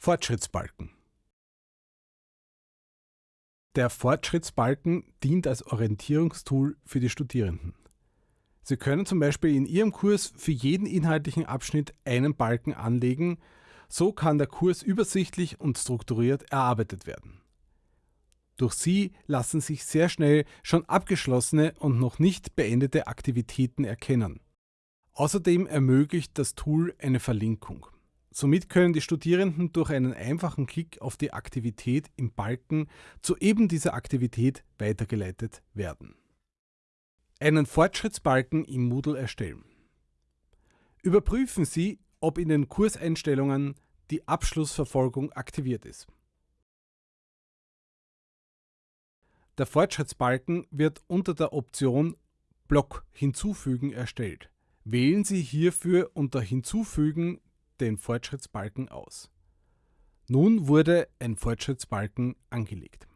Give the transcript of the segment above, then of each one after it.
Fortschrittsbalken Der Fortschrittsbalken dient als Orientierungstool für die Studierenden. Sie können zum Beispiel in Ihrem Kurs für jeden inhaltlichen Abschnitt einen Balken anlegen, so kann der Kurs übersichtlich und strukturiert erarbeitet werden. Durch sie lassen sich sehr schnell schon abgeschlossene und noch nicht beendete Aktivitäten erkennen. Außerdem ermöglicht das Tool eine Verlinkung. Somit können die Studierenden durch einen einfachen Klick auf die Aktivität im Balken zu eben dieser Aktivität weitergeleitet werden. Einen Fortschrittsbalken im Moodle erstellen. Überprüfen Sie, ob in den Kurseinstellungen die Abschlussverfolgung aktiviert ist. Der Fortschrittsbalken wird unter der Option Block hinzufügen erstellt. Wählen Sie hierfür unter Hinzufügen den Fortschrittsbalken aus. Nun wurde ein Fortschrittsbalken angelegt.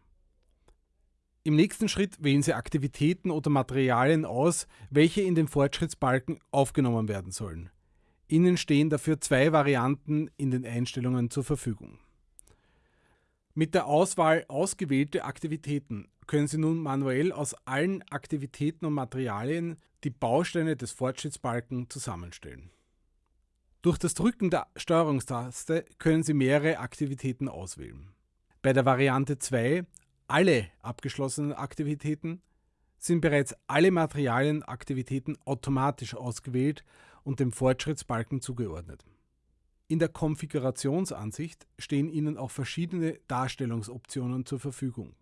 Im nächsten Schritt wählen Sie Aktivitäten oder Materialien aus, welche in den Fortschrittsbalken aufgenommen werden sollen. Ihnen stehen dafür zwei Varianten in den Einstellungen zur Verfügung. Mit der Auswahl Ausgewählte Aktivitäten können Sie nun manuell aus allen Aktivitäten und Materialien die Bausteine des Fortschrittsbalken zusammenstellen. Durch das Drücken der Steuerungstaste können Sie mehrere Aktivitäten auswählen. Bei der Variante 2 Alle abgeschlossenen Aktivitäten sind bereits alle Materialienaktivitäten automatisch ausgewählt und dem Fortschrittsbalken zugeordnet. In der Konfigurationsansicht stehen Ihnen auch verschiedene Darstellungsoptionen zur Verfügung.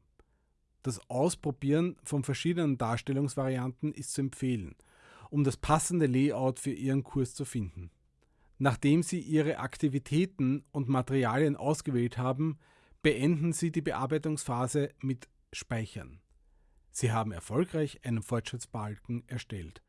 Das Ausprobieren von verschiedenen Darstellungsvarianten ist zu empfehlen, um das passende Layout für Ihren Kurs zu finden. Nachdem Sie Ihre Aktivitäten und Materialien ausgewählt haben, beenden Sie die Bearbeitungsphase mit Speichern. Sie haben erfolgreich einen Fortschrittsbalken erstellt.